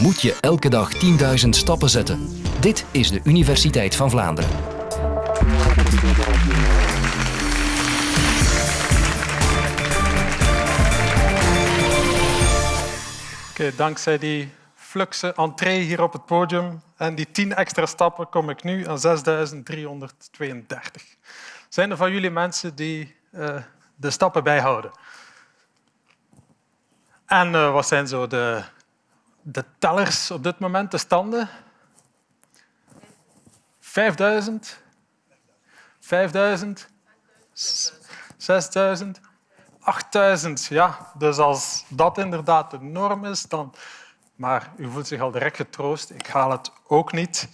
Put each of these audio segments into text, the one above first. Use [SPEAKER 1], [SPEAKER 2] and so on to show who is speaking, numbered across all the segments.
[SPEAKER 1] Moet je elke dag 10.000 stappen zetten? Dit is de Universiteit van Vlaanderen.
[SPEAKER 2] Oké, dankzij die fluxe entree hier op het podium en die 10 extra stappen kom ik nu aan 6332. Zijn er van jullie mensen die uh, de stappen bijhouden? En uh, wat zijn zo de, de tellers op dit moment, de standen? 5000? 5000? 6000? 8000, ja. Dus als dat inderdaad de norm is, dan... Maar u voelt zich al direct getroost. Ik haal het ook niet.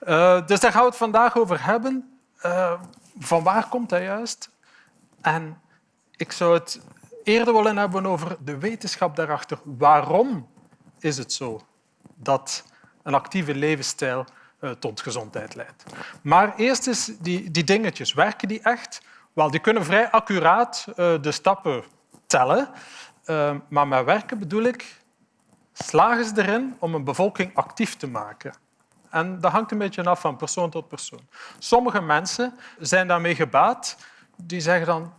[SPEAKER 2] Uh, dus daar gaan we het vandaag over hebben. Uh, van waar komt dat juist? En ik zou het eerder willen hebben over de wetenschap daarachter. Waarom is het zo dat een actieve levensstijl uh, tot gezondheid leidt? Maar eerst eens die, die dingetjes. Werken die echt? Wel, die kunnen vrij accuraat uh, de stappen tellen. Uh, maar met werken bedoel ik, slagen ze erin om een bevolking actief te maken? En dat hangt een beetje af van persoon tot persoon. Sommige mensen zijn daarmee gebaat. Die zeggen dan,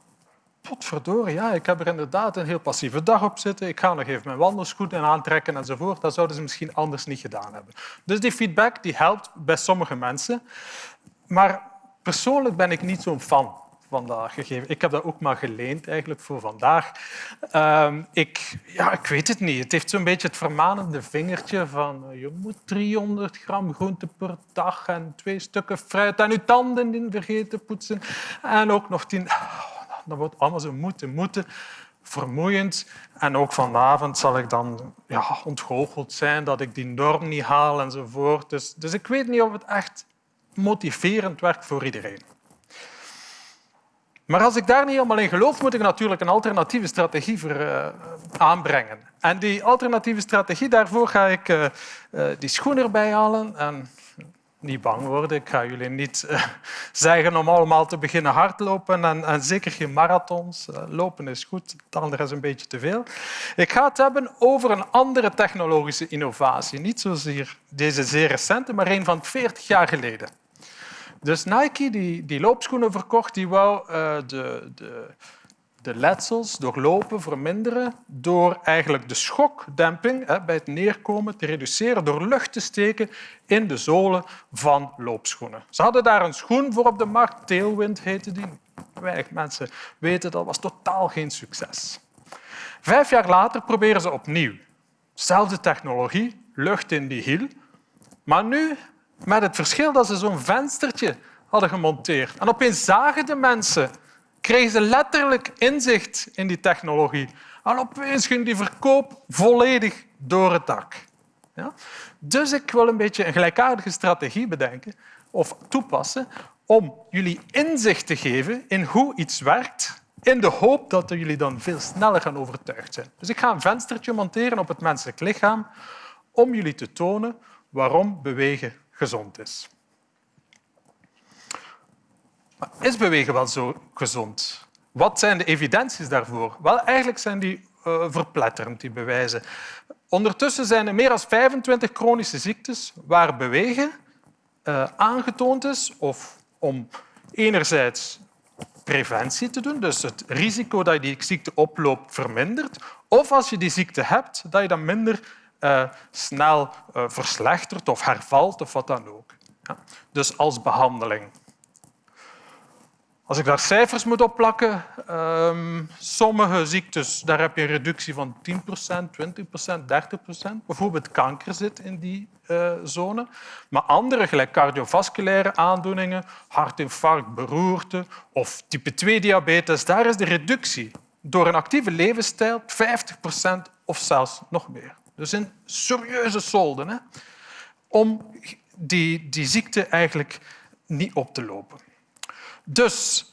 [SPEAKER 2] potverdorie, ja, ik heb er inderdaad een heel passieve dag op zitten. Ik ga nog even mijn wandelschoenen aantrekken enzovoort. Dat zouden ze misschien anders niet gedaan hebben. Dus die feedback die helpt bij sommige mensen. Maar persoonlijk ben ik niet zo'n fan vandaag gegeven. Ik heb dat ook maar geleend eigenlijk voor vandaag. Um, ik, ja, ik weet het niet. Het heeft zo'n beetje het vermanende vingertje van uh, je moet 300 gram groente per dag en twee stukken fruit en je tanden niet vergeten poetsen. En ook nog tien... Dat wordt allemaal zo moeten, moeten vermoeiend. En ook vanavond zal ik dan ja, ontgoocheld zijn dat ik die norm niet haal enzovoort. Dus, dus ik weet niet of het echt motiverend werkt voor iedereen. Maar als ik daar niet helemaal in geloof, moet ik natuurlijk een alternatieve strategie voor, uh, aanbrengen. En die alternatieve strategie, daarvoor ga ik uh, uh, die schoen erbij halen. En niet bang worden, ik ga jullie niet zeggen om allemaal te beginnen hardlopen en, en zeker geen marathons. lopen is goed, het andere is een beetje te veel. Ik ga het hebben over een andere technologische innovatie. Niet zozeer deze zeer recente, maar een van 40 jaar geleden. Dus Nike, die, die loopschoenen verkocht, die wou uh, de, de, de letsels door lopen verminderen door eigenlijk de schokdemping hè, bij het neerkomen te reduceren door lucht te steken in de zolen van loopschoenen. Ze hadden daar een schoen voor op de markt, Tailwind heette die. Weinig mensen weten dat was totaal geen succes. Vijf jaar later proberen ze opnieuw. Zelfde technologie, lucht in die hiel. Maar nu met het verschil dat ze zo'n venstertje hadden gemonteerd. En opeens zagen de mensen, kregen ze letterlijk inzicht in die technologie. En opeens ging die verkoop volledig door het dak. Ja? Dus ik wil een beetje een gelijkaardige strategie bedenken of toepassen om jullie inzicht te geven in hoe iets werkt in de hoop dat jullie dan veel sneller gaan overtuigd zijn. Dus ik ga een venstertje monteren op het menselijk lichaam om jullie te tonen waarom bewegen gezond is. Is bewegen wel zo gezond? Wat zijn de evidenties daarvoor? Wel, eigenlijk zijn die uh, verpletterend, die bewijzen. Ondertussen zijn er meer dan 25 chronische ziektes waar bewegen uh, aangetoond is of om enerzijds preventie te doen, dus het risico dat je die ziekte oploopt vermindert, of als je die ziekte hebt, dat je dan minder uh, snel verslechtert of hervalt of wat dan ook. Ja. Dus als behandeling. Als ik daar cijfers moet opplakken, um, sommige ziektes daar heb je een reductie van 10% 20% 30% Bijvoorbeeld kanker zit in die uh, zone. Maar andere, gelijk cardiovasculaire aandoeningen, hartinfarct, beroerte of type 2-diabetes, daar is de reductie door een actieve levensstijl 50% of zelfs nog meer. Dus een serieuze solden hè, om die, die ziekte eigenlijk niet op te lopen. Dus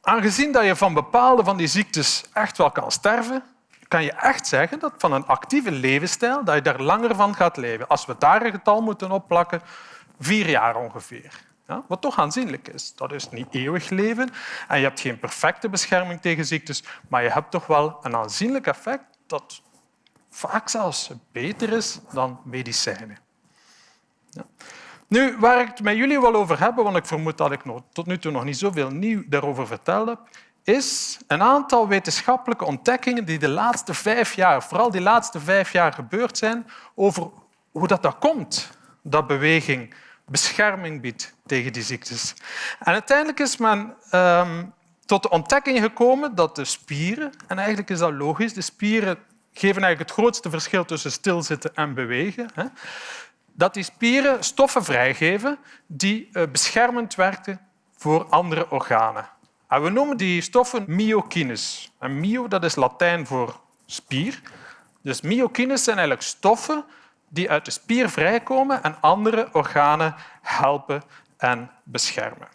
[SPEAKER 2] aangezien dat je van bepaalde van die ziektes echt wel kan sterven, kan je echt zeggen dat van een actieve levensstijl dat je daar langer van gaat leven. Als we daar een getal moeten opplakken, vier jaar ongeveer. Ja, wat toch aanzienlijk is. Dat is niet eeuwig leven en je hebt geen perfecte bescherming tegen ziektes, maar je hebt toch wel een aanzienlijk effect dat vaak zelfs beter is dan medicijnen. Ja. Nu, waar ik het met jullie wil over hebben, want ik vermoed dat ik tot nu toe nog niet zoveel nieuw daarover verteld heb, is een aantal wetenschappelijke ontdekkingen die de laatste vijf jaar, vooral die laatste vijf jaar gebeurd zijn, over hoe dat, dat komt, dat beweging bescherming biedt tegen die ziektes. En uiteindelijk is men ehm, tot de ontdekking gekomen dat de spieren, en eigenlijk is dat logisch, de spieren geven eigenlijk het grootste verschil tussen stilzitten en bewegen, hè, dat die spieren stoffen vrijgeven die eh, beschermend werken voor andere organen. En we noemen die stoffen myokines. En myo dat is Latijn voor spier. Dus myokines zijn eigenlijk stoffen die uit de spier vrijkomen en andere organen helpen en beschermen.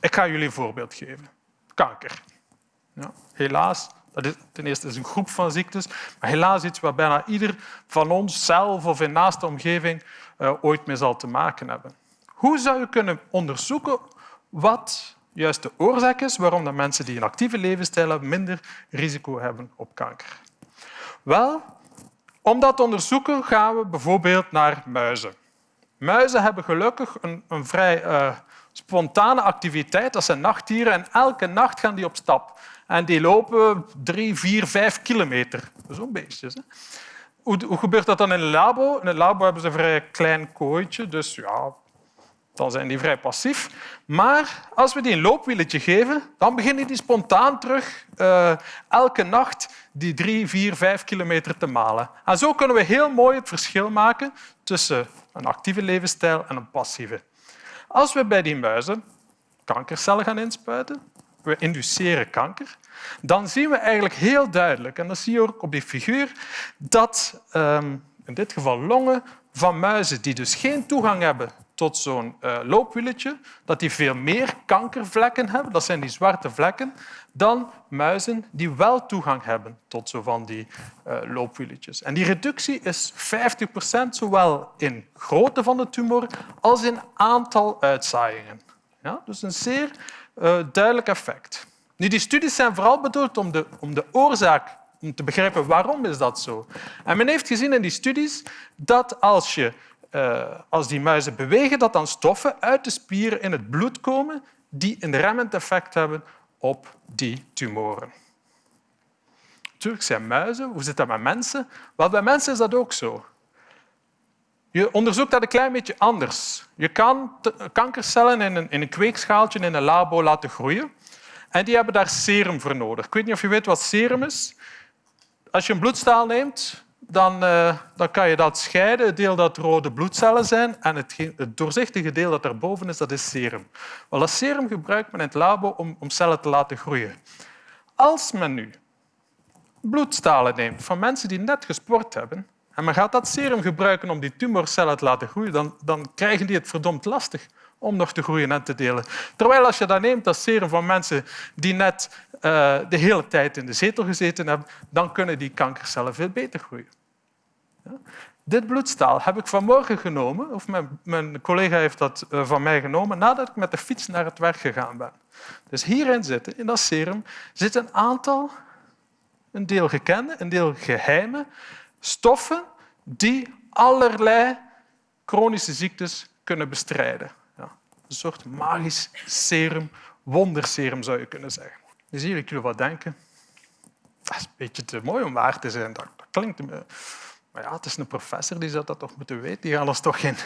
[SPEAKER 2] Ik ga jullie een voorbeeld geven. Kanker. Ja, helaas, ten eerste is een groep van ziektes, maar helaas iets waar bijna ieder van ons zelf of in naaste omgeving uh, ooit mee zal te maken hebben. Hoe zou je kunnen onderzoeken wat juist de oorzaak is waarom de mensen die een actieve levensstijl hebben minder risico hebben op kanker? Wel, om dat te onderzoeken gaan we bijvoorbeeld naar muizen. Muizen hebben gelukkig een, een vrij uh, spontane activiteit. Dat zijn nachtdieren en elke nacht gaan die op stap. En die lopen drie, vier, vijf kilometer. Zo'n beestjes. Hè? Hoe, hoe, gebeurt dat dan in een labo? In een labo hebben ze een vrij klein kooitje, dus ja, dan zijn die vrij passief. Maar als we die een loopwieletje geven, dan beginnen die spontaan terug uh, elke nacht die drie, vier, vijf kilometer te malen. En zo kunnen we heel mooi het verschil maken tussen een actieve levensstijl en een passieve. Als we bij die muizen kankercellen gaan inspuiten, we induceren kanker, dan zien we eigenlijk heel duidelijk, en dat zie je ook op die figuur, dat um, in dit geval longen van muizen die dus geen toegang hebben tot zo'n uh, loopwieletje, dat die veel meer kankervlekken hebben, dat zijn die zwarte vlekken, dan muizen die wel toegang hebben tot zo van die uh, loopwieletjes. En die reductie is 50 procent, zowel in grootte van de tumor als in aantal uitzaaiingen. Ja, dus een zeer uh, duidelijk effect. Nu, die studies zijn vooral bedoeld om de, om de oorzaak om te begrijpen waarom is dat zo. En men heeft gezien in die studies dat als je uh, als die muizen bewegen, dat dan stoffen uit de spieren in het bloed komen die een remmend effect hebben op die tumoren. Natuurlijk zijn muizen. Hoe zit dat met mensen? Wel, bij mensen is dat ook zo. Je onderzoekt dat een klein beetje anders. Je kan kankercellen in een, in een kweekschaaltje in een labo laten groeien. En die hebben daar serum voor nodig. Ik weet niet of je weet wat serum is. Als je een bloedstaal neemt, dan, uh, dan, kan je dat scheiden. Het deel dat rode bloedcellen zijn en het, het doorzichtige deel dat daarboven is, dat is serum. Wel, dat serum gebruikt men in het labo om, om cellen te laten groeien. Als men nu bloedstalen neemt van mensen die net gesport hebben en men gaat dat serum gebruiken om die tumorcellen te laten groeien, dan, dan krijgen die het verdomd lastig om nog te groeien en te delen. Terwijl als je dat neemt, dat serum van mensen die net uh, de hele tijd in de zetel gezeten hebben, dan kunnen die kankercellen veel beter groeien. Ja? Dit bloedstaal heb ik vanmorgen genomen, of mijn, mijn collega heeft dat uh, van mij genomen, nadat ik met de fiets naar het werk gegaan ben. Dus hierin zitten, in dat serum, zit een aantal, een deel gekende, een deel geheime stoffen die allerlei chronische ziektes kunnen bestrijden. Een soort magisch serum, wonderserum zou je kunnen zeggen. Dus hier, ik jullie wat denken. Dat is een beetje te mooi om waar te zijn. Dat, dat klinkt... Maar ja, het is een professor, die zou dat toch moeten weten. Die gaat ons toch geen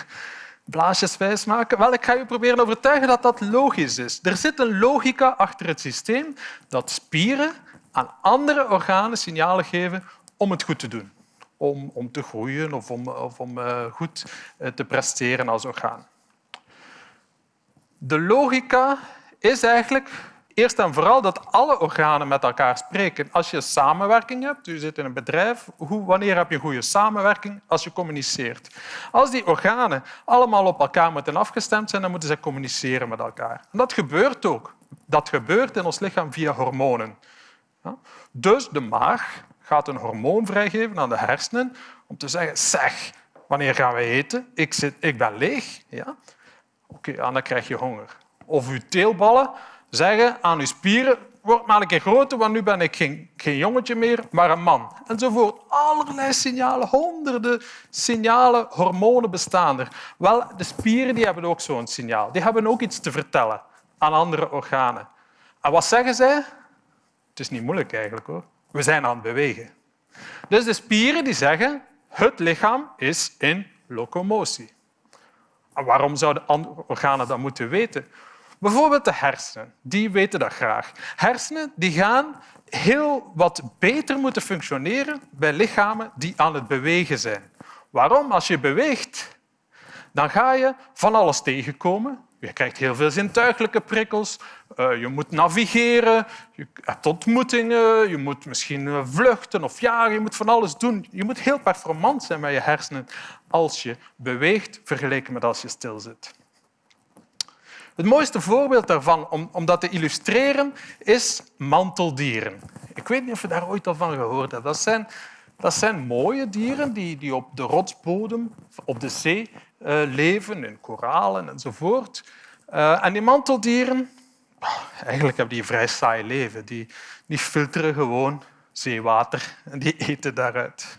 [SPEAKER 2] blaasjes wijs maken? Wel, ik ga je proberen overtuigen dat dat logisch is. Er zit een logica achter het systeem dat spieren aan andere organen signalen geven om het goed te doen. Om, om te groeien of om, of om uh, goed uh, te presteren als orgaan. De logica is eigenlijk eerst en vooral dat alle organen met elkaar spreken. Als je samenwerking hebt, u zit in een bedrijf, hoe, wanneer heb je een goede samenwerking? Als je communiceert. Als die organen allemaal op elkaar moeten afgestemd zijn, dan moeten ze communiceren met elkaar. En dat gebeurt ook. Dat gebeurt in ons lichaam via hormonen. Dus de maag gaat een hormoon vrijgeven aan de hersenen om te zeggen, zeg, wanneer gaan we eten? Ik, zit, ik ben leeg. Ja? Oké, okay, dan krijg je honger. Of uw teelballen zeggen aan uw spieren, word maar een keer groter, want nu ben ik geen, geen jongetje meer, maar een man. Enzovoort. Allerlei signalen, honderden signalen, hormonen bestaan er. Wel, de spieren die hebben ook zo'n signaal. Die hebben ook iets te vertellen aan andere organen. En wat zeggen zij? Het is niet moeilijk eigenlijk hoor. We zijn aan het bewegen. Dus de spieren die zeggen, het lichaam is in locomotie. En waarom zouden andere organen dat moeten weten? Bijvoorbeeld de hersenen, die weten dat graag. Hersenen die gaan heel wat beter moeten functioneren bij lichamen die aan het bewegen zijn. Waarom? Als je beweegt, dan ga je van alles tegenkomen. Je krijgt heel veel zintuigelijke prikkels. Eh, je moet navigeren, je hebt ontmoetingen, je moet misschien eh, vluchten of jagen. Je moet van alles doen. Je moet heel performant zijn met je hersenen als je beweegt vergeleken met als je stilzit. Het mooiste voorbeeld daarvan, om, om dat te illustreren, is manteldieren. Ik weet niet of je daar ooit al van gehoord hebt. Dat zijn, dat zijn mooie dieren die, die op de rotsbodem, op de zee, leven, in koralen enzovoort. Uh, en die manteldieren, eigenlijk hebben die een vrij saai leven. Die, die filteren gewoon zeewater en die eten daaruit.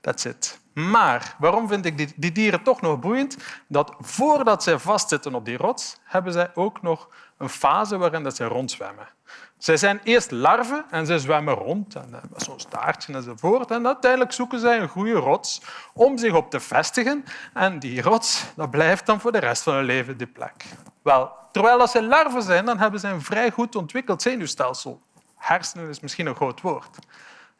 [SPEAKER 2] That's it. Maar waarom vind ik die, dieren toch nog boeiend? Dat voordat zij vastzitten op die rots, hebben zij ook nog een fase waarin dat zij rondzwemmen. Zij zijn eerst larven en ze zwemmen rond, en eh, zo'n staartje enzovoort. En uiteindelijk zoeken zij een goede rots om zich op te vestigen. En die rots dat blijft dan voor de rest van hun leven die plek. Wel, terwijl als ze larven zijn, dan hebben ze een vrij goed ontwikkeld zenuwstelsel. Hersenen is misschien een groot woord.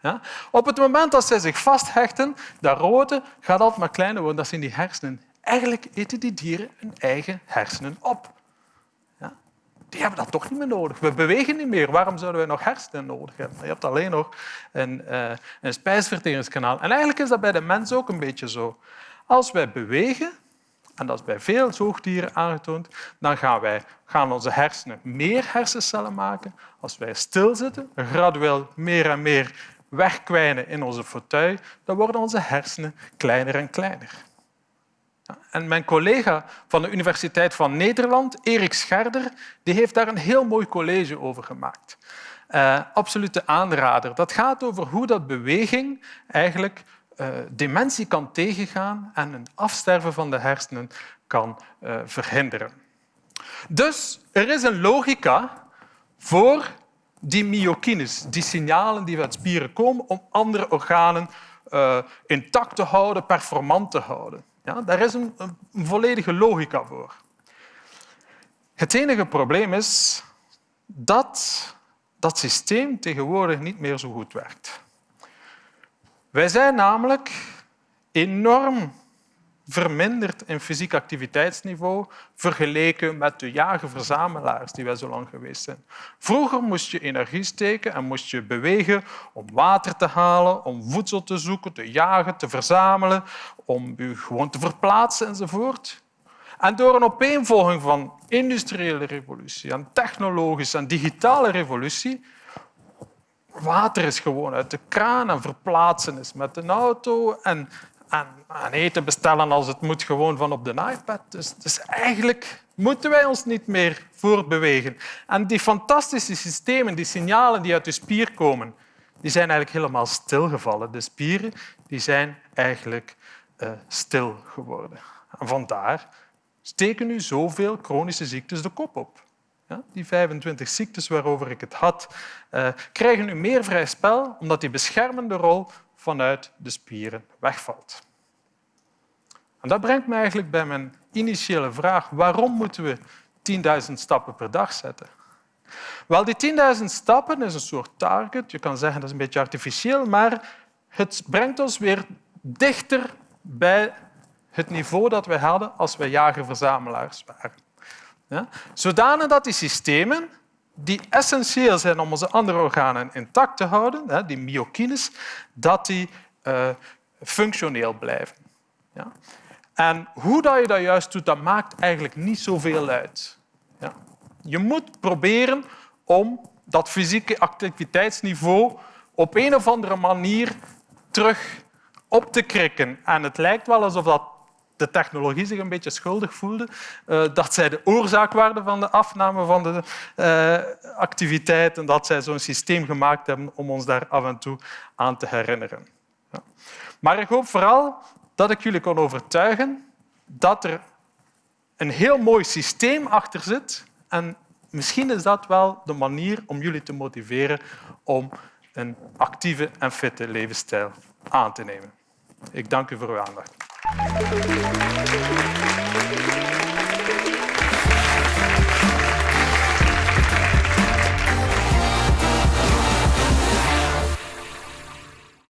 [SPEAKER 2] Ja? Op het moment dat zij zich vasthechten, dat rode gaat altijd maar kleiner worden. Dat zijn die hersenen. Eigenlijk eten die dieren hun eigen hersenen op. Die hebben dat toch niet meer nodig. We bewegen niet meer. Waarom zouden we nog hersenen nodig hebben? Je hebt alleen nog een, uh, een spijsverteringskanaal. En eigenlijk is dat bij de mens ook een beetje zo. Als wij bewegen, en dat is bij veel zoogdieren aangetoond, dan gaan, wij, gaan onze hersenen meer hersencellen maken. Als wij stilzitten, gradueel meer en meer wegkwijnen in onze fauteuil, dan worden onze hersenen kleiner en kleiner. En mijn collega van de Universiteit van Nederland, Erik Scherder, die heeft daar een heel mooi college over gemaakt. Uh, absolute aanrader. Dat gaat over hoe dat beweging eigenlijk uh, dementie kan tegengaan en een afsterven van de hersenen kan uh, verhinderen. Dus er is een logica voor die myokines, die signalen die uit spieren komen om andere organen intact te houden, performant te houden. Ja, daar is een, een volledige logica voor. Het enige probleem is dat dat systeem tegenwoordig niet meer zo goed werkt. Wij zijn namelijk enorm verminderd in fysiek activiteitsniveau vergeleken met de jager-verzamelaars die wij zo lang geweest zijn. Vroeger moest je energie steken en moest je bewegen om water te halen, om voedsel te zoeken, te jagen, te verzamelen, om je gewoon te verplaatsen enzovoort. En door een opeenvolging van industriële revolutie en technologische en digitale revolutie water is gewoon uit de kraan en verplaatsen is met een auto en en, eten bestellen als het moet gewoon van op de iPad. Dus, dus eigenlijk moeten wij ons niet meer voortbewegen. En die fantastische systemen, die signalen die uit de spier komen, die zijn eigenlijk helemaal stilgevallen. De spieren die zijn eigenlijk uh, stil geworden. En vandaar steken nu zoveel chronische ziektes de kop op. Ja, die 25 ziektes waarover ik het had, uh, krijgen nu meer vrij spel omdat die beschermende rol vanuit de spieren wegvalt. En dat brengt me eigenlijk bij mijn initiële vraag. Waarom moeten we 10.000 stappen per dag zetten? Wel, die 10.000 stappen is een soort target. Je kan zeggen dat is een beetje artificieel, maar het brengt ons weer dichter bij het niveau dat we hadden als we jager-verzamelaars waren. Ja? Zodanig dat die systemen die essentieel zijn om onze andere organen intact te houden, die myokines, dat die uh, functioneel blijven. En hoe dat je dat juist doet, dat maakt eigenlijk niet zoveel uit. Je moet proberen om dat fysieke activiteitsniveau op een of andere manier terug op te krikken. En het lijkt wel alsof dat de technologie zich een beetje schuldig voelde, uh, dat zij de oorzaak waren van de afname van de uh, activiteit en dat zij zo'n systeem gemaakt hebben om ons daar af en toe aan te herinneren. Ja. Maar ik hoop vooral dat ik jullie kon overtuigen dat er een heel mooi systeem achter zit en misschien is dat wel de manier om jullie te motiveren om een actieve en fitte levensstijl aan te nemen. Ik dank u voor uw aandacht. Aplausos